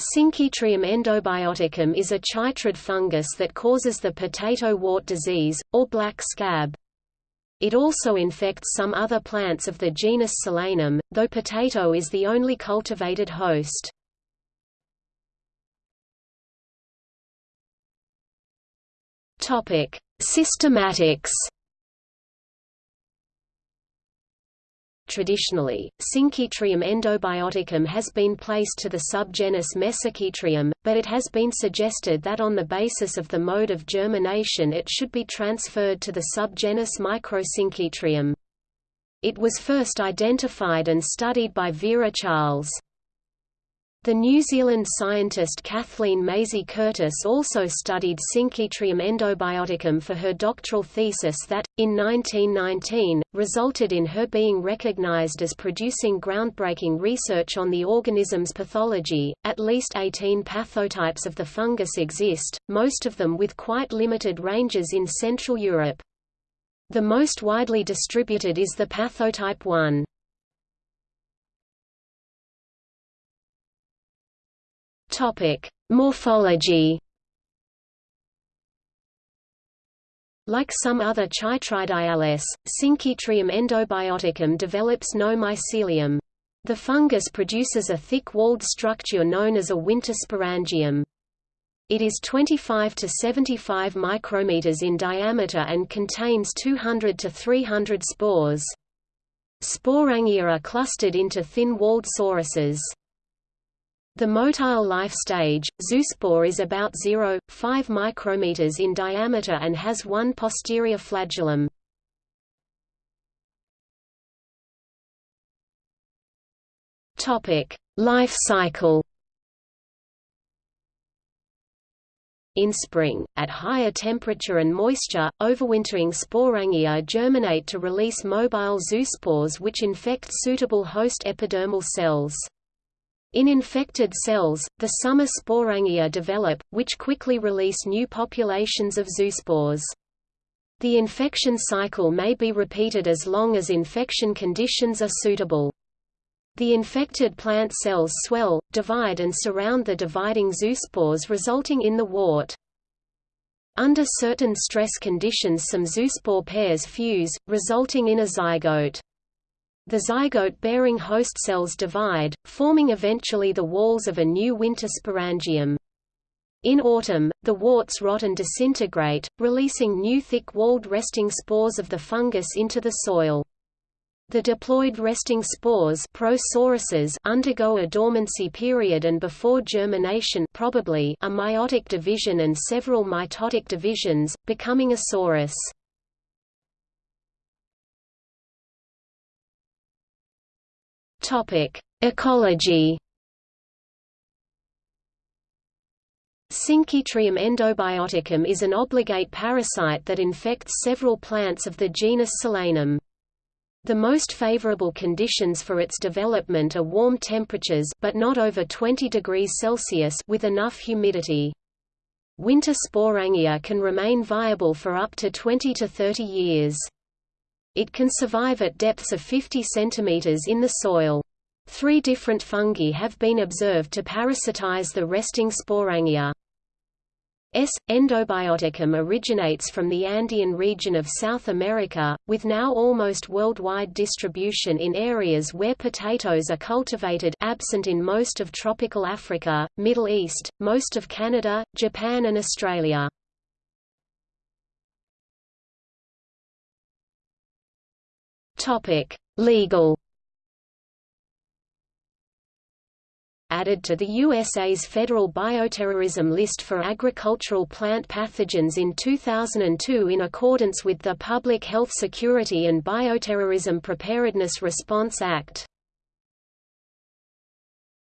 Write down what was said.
Synchytrium endobioticum is a chytrid fungus that causes the potato wart disease, or black scab. It also infects some other plants of the genus Solanum, though potato is the only cultivated host. Systematics Traditionally, Synchytrium endobioticum has been placed to the subgenus Mesochytrium, but it has been suggested that on the basis of the mode of germination it should be transferred to the subgenus Microsynchytrium. It was first identified and studied by Vera Charles. The New Zealand scientist Kathleen Maisie Curtis also studied Synchytrium endobioticum for her doctoral thesis that, in 1919, resulted in her being recognized as producing groundbreaking research on the organism's pathology. At least 18 pathotypes of the fungus exist, most of them with quite limited ranges in Central Europe. The most widely distributed is the pathotype 1. Topic: Morphology. Like some other Chytridiales, Synchytrium endobioticum develops no mycelium. The fungus produces a thick-walled structure known as a winter sporangium. It is 25 to 75 micrometers in diameter and contains 200 to 300 spores. Sporangia are clustered into thin-walled sauruses. The motile life stage, zoospore is about 0.5 micrometers in diameter and has one posterior flagellum. Topic: Life cycle. In spring, at higher temperature and moisture, overwintering sporangia germinate to release mobile zoospores which infect suitable host epidermal cells. In infected cells, the summer sporangia develop, which quickly release new populations of zoospores. The infection cycle may be repeated as long as infection conditions are suitable. The infected plant cells swell, divide and surround the dividing zoospores resulting in the wart. Under certain stress conditions some zoospore pairs fuse, resulting in a zygote. The zygote-bearing host cells divide, forming eventually the walls of a new winter sporangium. In autumn, the warts rot and disintegrate, releasing new thick-walled resting spores of the fungus into the soil. The diploid resting spores undergo a dormancy period and before germination probably a meiotic division and several mitotic divisions, becoming a sorus. Topic: Ecology. Synchytrium endobioticum is an obligate parasite that infects several plants of the genus Solanum. The most favorable conditions for its development are warm temperatures but not over 20 degrees Celsius with enough humidity. Winter sporangia can remain viable for up to 20 to 30 years. It can survive at depths of 50 cm in the soil. Three different fungi have been observed to parasitize the resting sporangia. S. endobioticum originates from the Andean region of South America, with now almost worldwide distribution in areas where potatoes are cultivated absent in most of tropical Africa, Middle East, most of Canada, Japan and Australia. Topic: Legal. Added to the USA's federal bioterrorism list for agricultural plant pathogens in 2002 in accordance with the Public Health Security and Bioterrorism Preparedness Response Act.